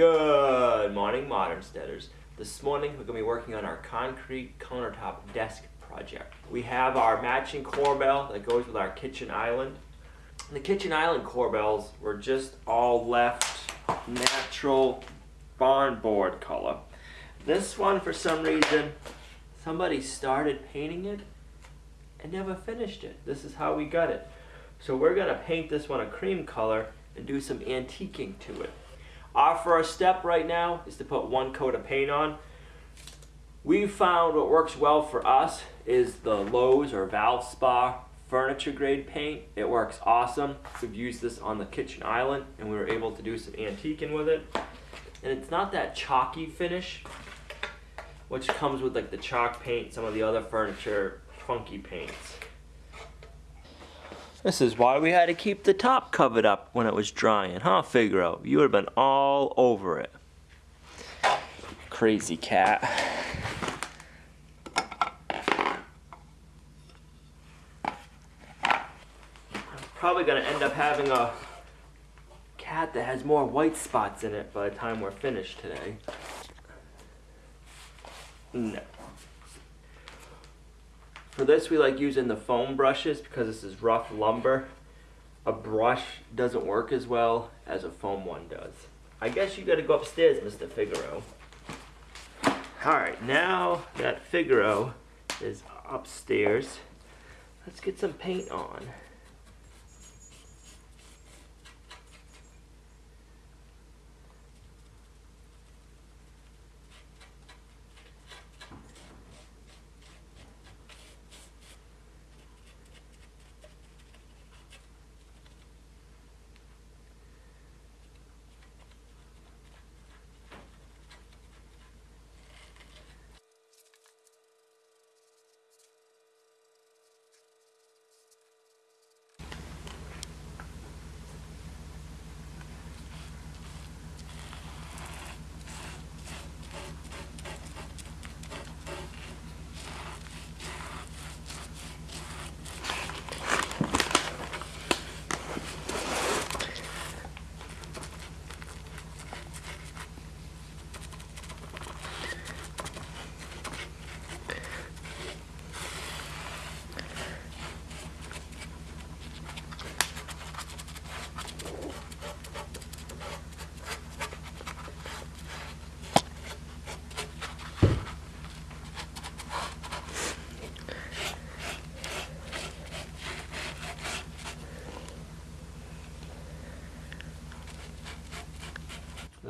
Good morning, Modern Steaders. This morning we're going to be working on our concrete countertop desk project. We have our matching corbel that goes with our kitchen island. The kitchen island corbels were just all left natural barn board color. This one, for some reason, somebody started painting it and never finished it. This is how we got it. So we're going to paint this one a cream color and do some antiquing to it. Our first step right now is to put one coat of paint on. We found what works well for us is the Lowe's or Valspar furniture grade paint. It works awesome. We've used this on the kitchen island and we were able to do some antiquing with it. And it's not that chalky finish, which comes with like the chalk paint, some of the other furniture funky paints. This is why we had to keep the top covered up when it was drying, huh, Figaro? You would have been all over it. Crazy cat. I'm probably gonna end up having a cat that has more white spots in it by the time we're finished today. No. For this, we like using the foam brushes because this is rough lumber. A brush doesn't work as well as a foam one does. I guess you gotta go upstairs, Mr. Figaro. Alright, now that Figaro is upstairs, let's get some paint on.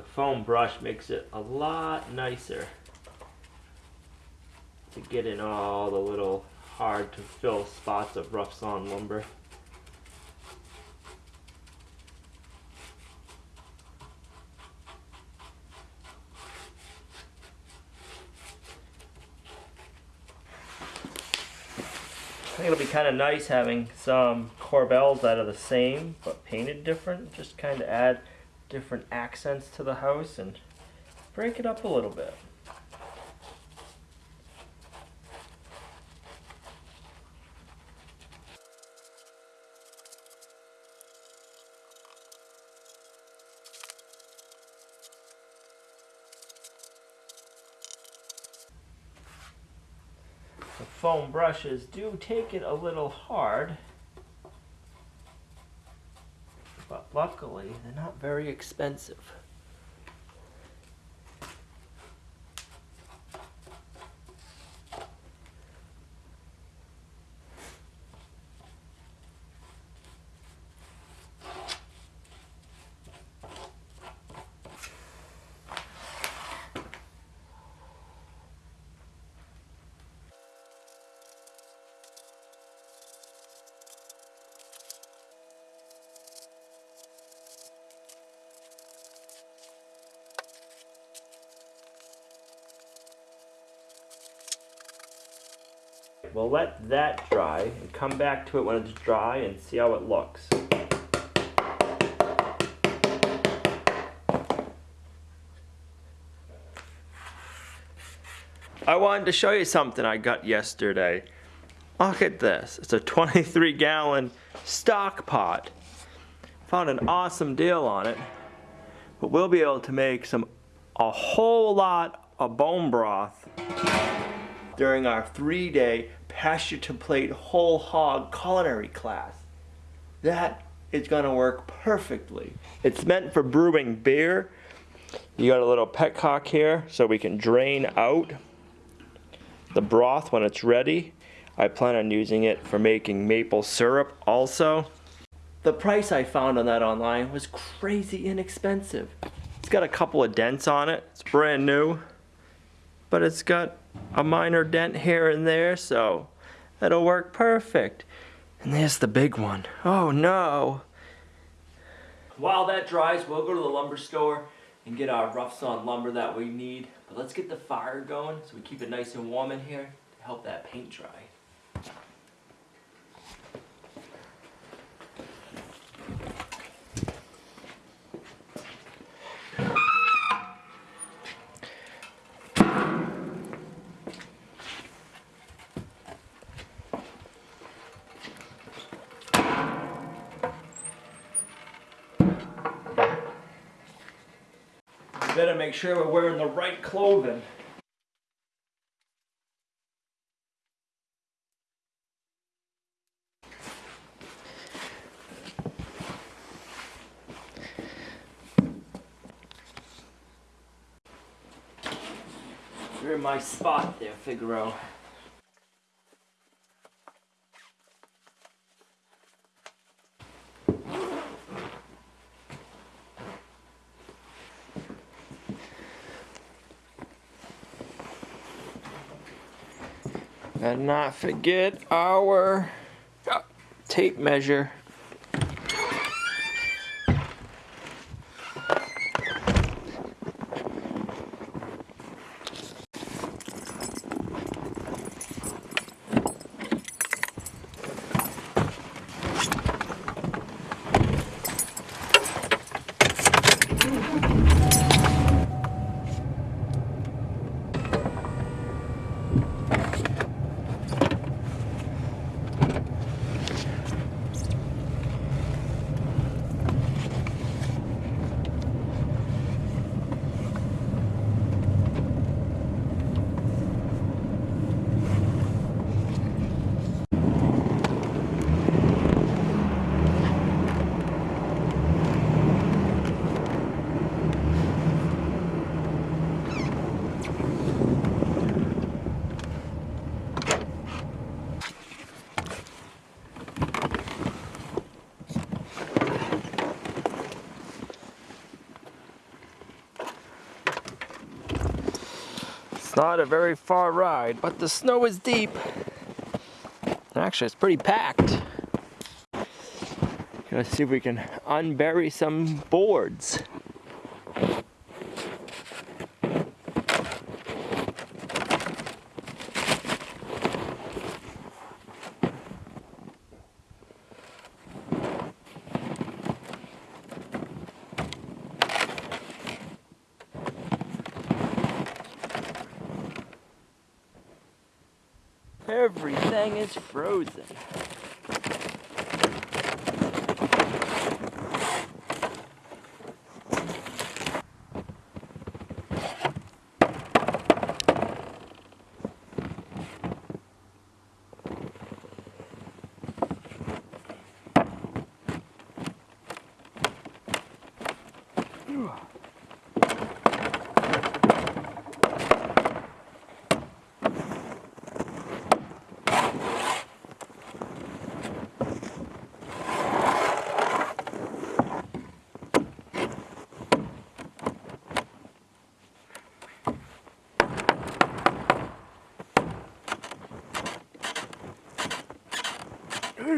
The foam brush makes it a lot nicer to get in all the little hard to fill spots of rough sawn lumber. I think it'll be kind of nice having some corbels that are the same but painted different. Just kind of add different accents to the house and break it up a little bit. The foam brushes do take it a little hard. but luckily they're not very expensive. We'll let that dry and come back to it when it's dry and see how it looks. I wanted to show you something I got yesterday. Look at this. It's a 23 gallon stock pot. Found an awesome deal on it. but we'll be able to make some a whole lot of bone broth during our three-day pasture to plate whole hog culinary class. That is gonna work perfectly. It's meant for brewing beer. You got a little petcock here so we can drain out the broth when it's ready. I plan on using it for making maple syrup also. The price I found on that online was crazy inexpensive. It's got a couple of dents on it. It's brand new. But it's got a minor dent here and there, so that'll work perfect. And there's the big one. Oh no. While that dries, we'll go to the lumber store and get our rough sawn lumber that we need. But let's get the fire going so we keep it nice and warm in here to help that paint dry. Better make sure we're wearing the right clothing. You're in my spot there, Figaro. And not forget our tape measure. Not a very far ride, but the snow is deep. Actually, it's pretty packed. Let's see if we can unbury some boards. Everything is frozen. All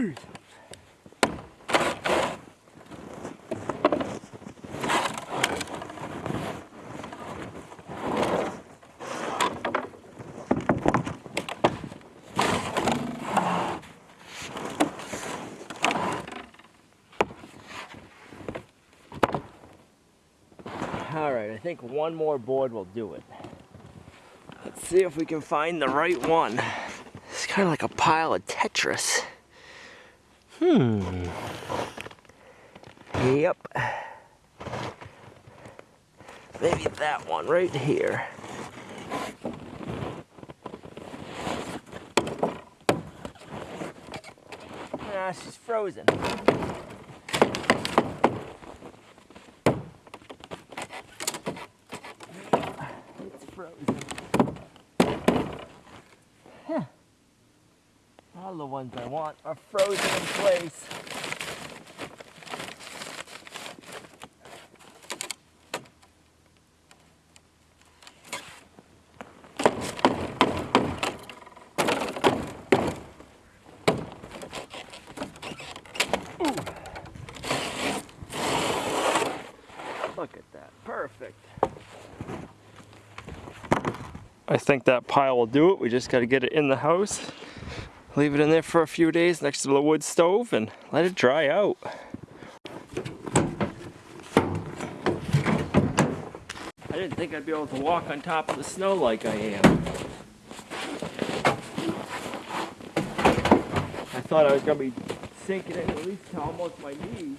right, I think one more board will do it. Let's see if we can find the right one. It's kind of like a pile of Tetris. Hmm. Yep. maybe that one right here. Ah, she's frozen. It's frozen. All the ones I want are frozen in place. Look at that, perfect. I think that pile will do it. We just got to get it in the house. Leave it in there for a few days next to the wood stove and let it dry out. I didn't think I'd be able to walk on top of the snow like I am. I thought I was going to be sinking in at least to almost my knees.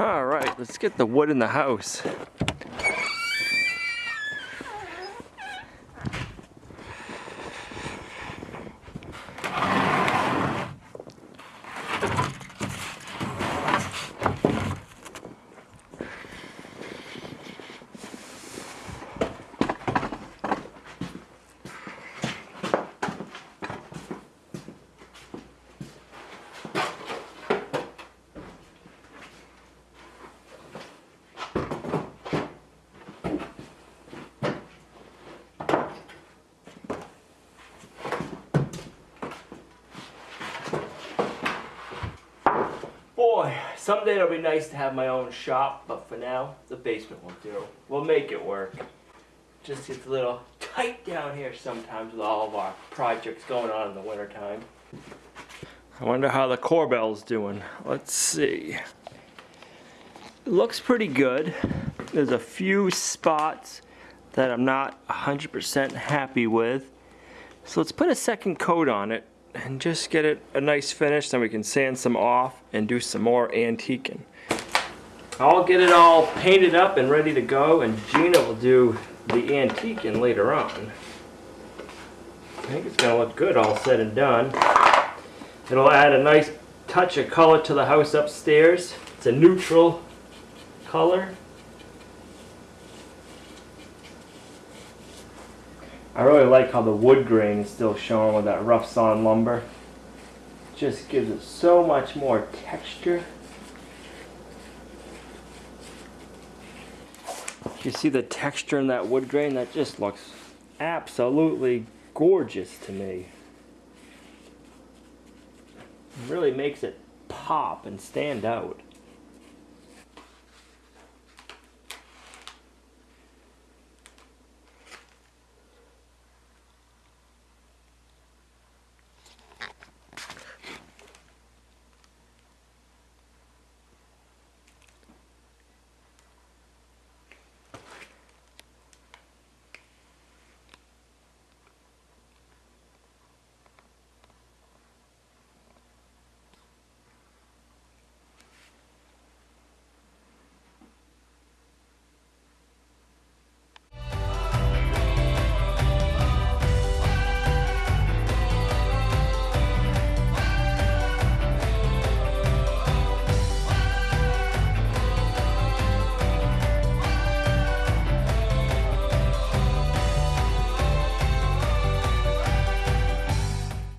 All right, let's get the wood in the house. Someday it'll be nice to have my own shop, but for now, the basement will do. We'll make it work. Just gets a little tight down here sometimes with all of our projects going on in the wintertime. I wonder how the corbel's doing. Let's see. It looks pretty good. There's a few spots that I'm not 100% happy with. So let's put a second coat on it and just get it a nice finish. Then we can sand some off and do some more antiquing. I'll get it all painted up and ready to go and Gina will do the antiquing later on. I think it's gonna look good all said and done. It'll add a nice touch of color to the house upstairs. It's a neutral color. I really like how the wood grain is still showing with that rough sawn lumber. Just gives it so much more texture. You see the texture in that wood grain? That just looks absolutely gorgeous to me. It really makes it pop and stand out.